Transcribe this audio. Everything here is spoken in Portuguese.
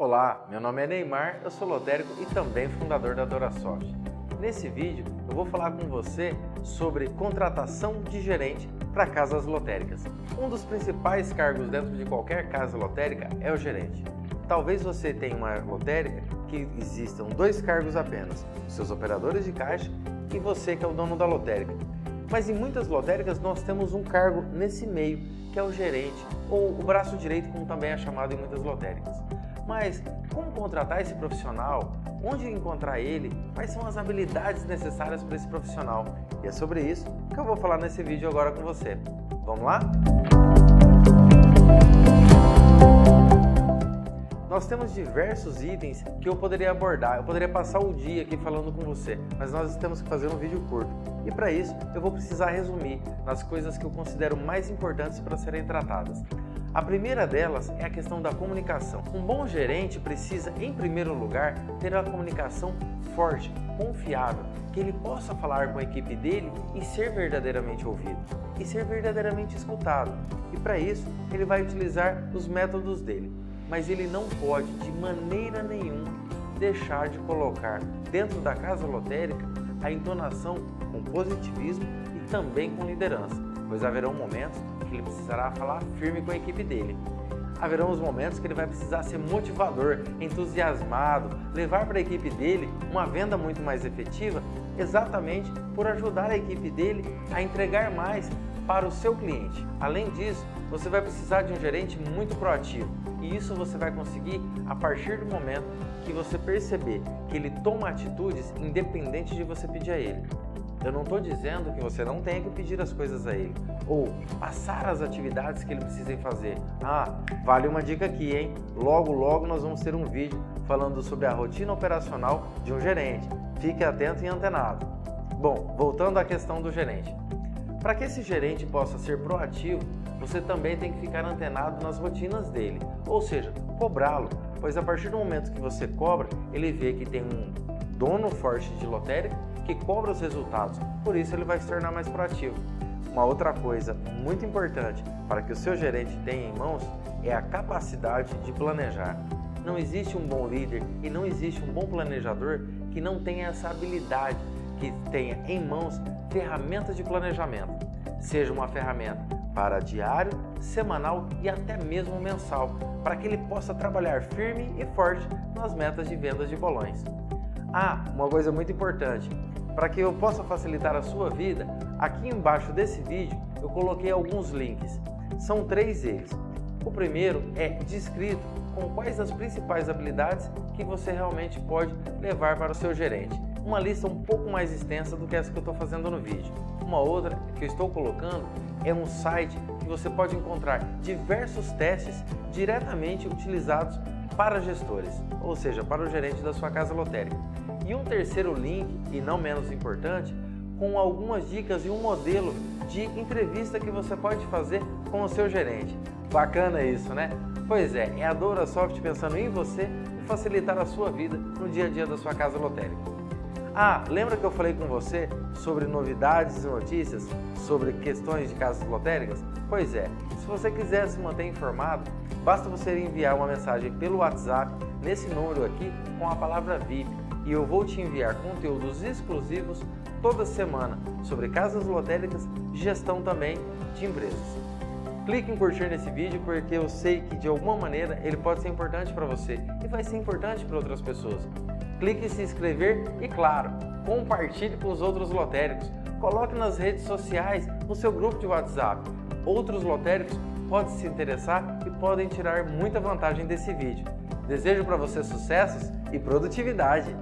Olá, meu nome é Neymar, eu sou lotérico e também fundador da Dorasoft. Nesse vídeo eu vou falar com você sobre contratação de gerente para casas lotéricas. Um dos principais cargos dentro de qualquer casa lotérica é o gerente. Talvez você tenha uma lotérica que existam dois cargos apenas, os seus operadores de caixa e você que é o dono da lotérica. Mas em muitas lotéricas nós temos um cargo nesse meio, que é o gerente, ou o braço direito, como também é chamado em muitas lotéricas. Mas como contratar esse profissional? Onde encontrar ele? Quais são as habilidades necessárias para esse profissional? E é sobre isso que eu vou falar nesse vídeo agora com você. Vamos lá? Nós temos diversos itens que eu poderia abordar, eu poderia passar o dia aqui falando com você, mas nós temos que fazer um vídeo curto. E para isso, eu vou precisar resumir nas coisas que eu considero mais importantes para serem tratadas. A primeira delas é a questão da comunicação. Um bom gerente precisa, em primeiro lugar, ter uma comunicação forte, confiável, que ele possa falar com a equipe dele e ser verdadeiramente ouvido, e ser verdadeiramente escutado. E para isso, ele vai utilizar os métodos dele mas ele não pode de maneira nenhuma deixar de colocar dentro da casa lotérica a entonação com positivismo e também com liderança, pois haverão momentos que ele precisará falar firme com a equipe dele. Haverão os momentos que ele vai precisar ser motivador, entusiasmado, levar para a equipe dele uma venda muito mais efetiva, exatamente por ajudar a equipe dele a entregar mais para o seu cliente. Além disso, você vai precisar de um gerente muito proativo e isso você vai conseguir a partir do momento que você perceber que ele toma atitudes independente de você pedir a ele. Eu não estou dizendo que você não tenha que pedir as coisas a ele ou passar as atividades que ele precisa fazer. Ah, vale uma dica aqui, hein? Logo, logo nós vamos ter um vídeo falando sobre a rotina operacional de um gerente. Fique atento e antenado. Bom, voltando à questão do gerente. Para que esse gerente possa ser proativo, você também tem que ficar antenado nas rotinas dele, ou seja, cobrá-lo, pois a partir do momento que você cobra, ele vê que tem um dono forte de lotérica que cobra os resultados, por isso ele vai se tornar mais proativo. Uma outra coisa muito importante para que o seu gerente tenha em mãos é a capacidade de planejar. Não existe um bom líder e não existe um bom planejador que não tenha essa habilidade que tenha em mãos ferramentas de planejamento, seja uma ferramenta para diário, semanal e até mesmo mensal, para que ele possa trabalhar firme e forte nas metas de vendas de bolões. Ah, uma coisa muito importante, para que eu possa facilitar a sua vida, aqui embaixo desse vídeo eu coloquei alguns links. São três eles. O primeiro é descrito com quais as principais habilidades que você realmente pode levar para o seu gerente uma lista um pouco mais extensa do que essa que eu estou fazendo no vídeo. Uma outra que eu estou colocando é um site que você pode encontrar diversos testes diretamente utilizados para gestores, ou seja, para o gerente da sua casa lotérica. E um terceiro link, e não menos importante, com algumas dicas e um modelo de entrevista que você pode fazer com o seu gerente. Bacana isso, né? Pois é, é a Doura Soft pensando em você e facilitar a sua vida no dia a dia da sua casa lotérica. Ah, lembra que eu falei com você sobre novidades e notícias sobre questões de casas lotéricas? Pois é, se você quiser se manter informado, basta você enviar uma mensagem pelo WhatsApp nesse número aqui com a palavra VIP e eu vou te enviar conteúdos exclusivos toda semana sobre casas lotéricas e gestão também de empresas. Clique em curtir nesse vídeo porque eu sei que de alguma maneira ele pode ser importante para você e vai ser importante para outras pessoas clique em se inscrever e, claro, compartilhe com os outros lotéricos. Coloque nas redes sociais, no seu grupo de WhatsApp. Outros lotéricos podem se interessar e podem tirar muita vantagem desse vídeo. Desejo para você sucessos e produtividade!